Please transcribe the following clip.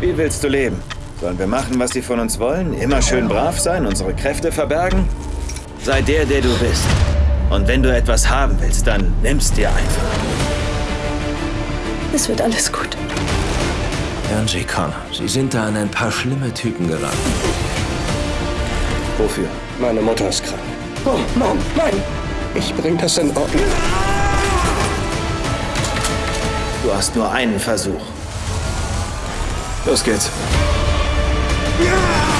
Wie willst du leben? Sollen wir machen, was sie von uns wollen? Immer schön brav sein, unsere Kräfte verbergen? Sei der, der du bist. Und wenn du etwas haben willst, dann nimm's dir einfach. Es wird alles gut. Angie Connor, Sie sind da an ein paar schlimme Typen geraten. Wofür? Meine Mutter ist krank. Oh, Mann, nein! Ich bring das in Ordnung. Du hast nur einen Versuch. Los geht's. Ja!